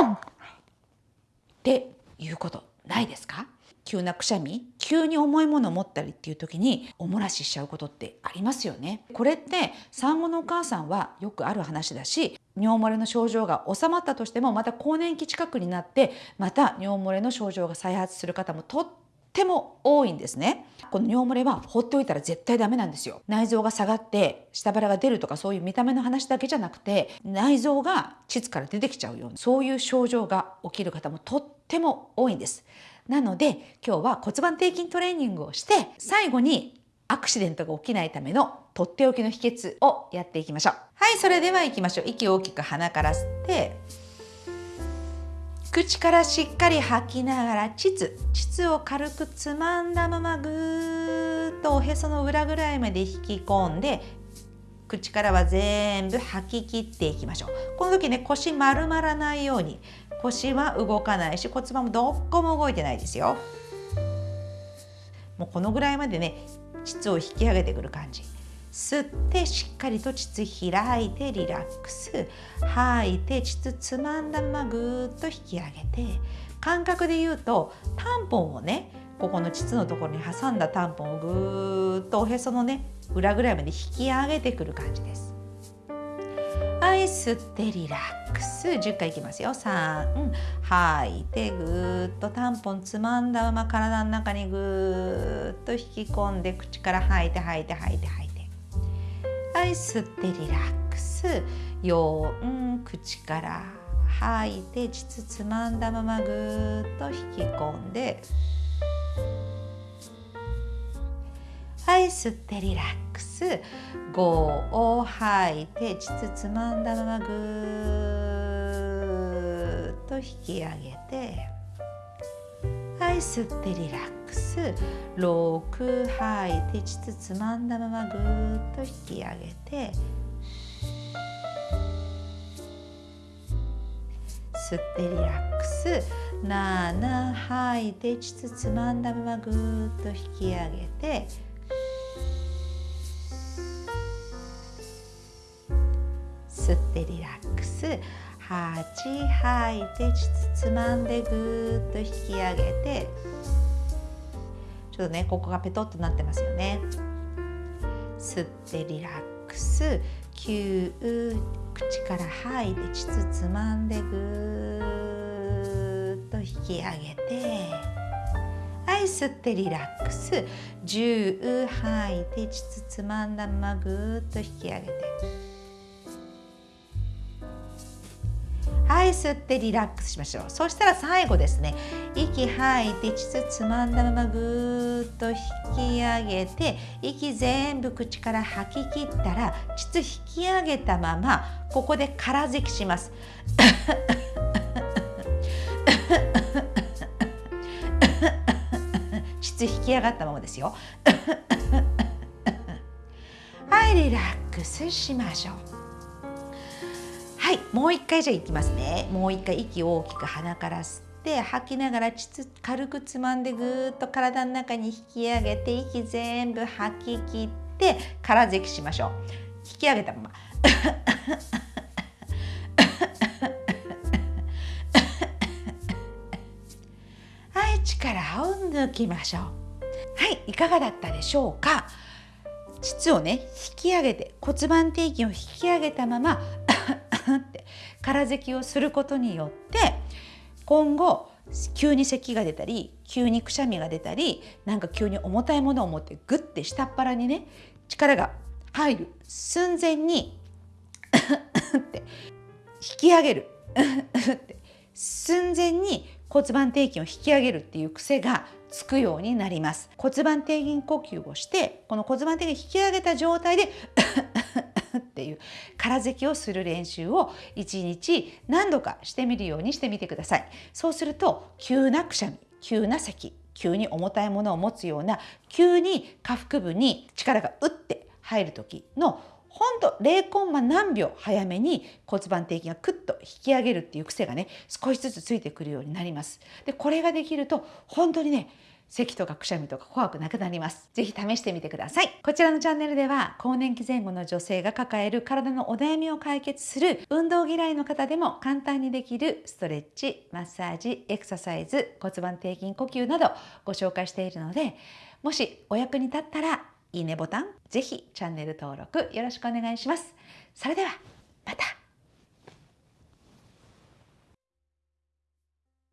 ョン！っていうことないですか？急なくしゃみ？急に重いものを持ったりっていう時にお漏らししちゃうことってありますよね。これって産後のお母さんはよくある話だし尿漏れの症状が収まったとしてもまた更年期近くになってまた尿漏れの症状が再発する方もとっても多いんですね。この尿漏れは放っておいたら絶対ダメなんですよ。内臓が下がって下腹が出るとかそういう見た目の話だけじゃなくて内臓が膣から出てきちゃうようなそういう症状が起きる方もとっても多いんです。なので今日は骨盤底筋トレーニングをして最後にアクシデントが起きないためのとっておきの秘訣をやっていきましょう。はいそれでは行きましょう。息を大きく鼻から吸って口からしっかり吐きながら膣膣を軽くつまんだままぐーっとおへその裏ぐらいまで引き込んで口からは全部吐き切っていきましょう。この時ね腰丸まらないように。腰は動かないし骨盤もどっこも動いてないですよ。もうこのぐらいまでね膣を引き上げてくる感じ。吸ってしっかりと膣開いてリラックス吐いて膣つまんだままぐーっと引き上げて感覚で言うとタンポンをねここの膣のところに挟んだタンポンをぐーっとおへそのね裏ぐらいまで引き上げてくる感じです。はい吸ってリラックス。10回いきますよ。3吐いてぐーっとタンポンつまんだまま体の中にぐーっと引き込んで口から吐いて吐いて吐いて吐いて。はい吸ってリラックス。4口から吐いて膣つまんだままぐーっと引き込んで。はい吸ってリラックス。5を吐いて膣つまんだままぐーっと引き上げて。はい吸ってリラックス。6吐い。て膣つまんだままぐーっと引き上げて吸ってリラックス。7吐い。て膣つまんだままぐーっと引き上げて吸ってリラックス。8吐い。て膣つまんでぐーっと引き上げてちょっとねここがペトッとなってますよね。吸ってリラックス。9口から吐いて膣つまんでぐーっと引き上げて。はい吸ってリラックス。10吐いて膣つまんだままぐーっと引き上げて。い吸ってリラックスしましょう。そしたら最後ですね。息吐いて膣つまんだままぐーっと引き上げて息全部口から吐き切ったら膣引き上げたままここで空咳します。膣引き上がったままですよ。はいリラックスしましょう。もう一回じゃあいきますね。もう一回息を大きく鼻から吸って吐きながら膣軽くつまんでぐーっと体の中に引き上げて息全部吐き切って空咳しましょう。引き上げたまま。はい力を抜きましょう。はいいかがだったでしょうか。膣をね引き上げて骨盤底筋を引き上げたまま空咳をすることによって今後急に咳が出たり急にくしゃみが出たりなんか急に重たいものを持ってグッて下っ腹にね力が入る。寸前にって引き上げるって寸前に骨盤底筋を引き上げるっていう癖がつくようになります骨盤底筋呼吸をしてこの骨盤底筋引き上げた状態でっていう。空咳をする練習を1日何度かしてみるようにしてみてください。そうすると急なくしゃみ急な咳急に重たいものを持つような急に下腹部に力が打って入る時のほんと0コンマ何秒早めに骨盤底筋がクッと引き上げるっていう癖がね少しずつついてくるようになります。でこれができると本当にね咳とかくしゃみとか怖くなくなります。ぜひ試してみてください。こちらのチャンネルでは更年期前後の女性が抱える体のお悩みを解決する運動嫌いの方でも簡単にできるストレッチ、マッサージ、エクササイズ、骨盤底筋呼吸などご紹介しているのでもしお役に立ったらいいねボタン、ぜひチャンネル登録よろしくお願いします。それではまた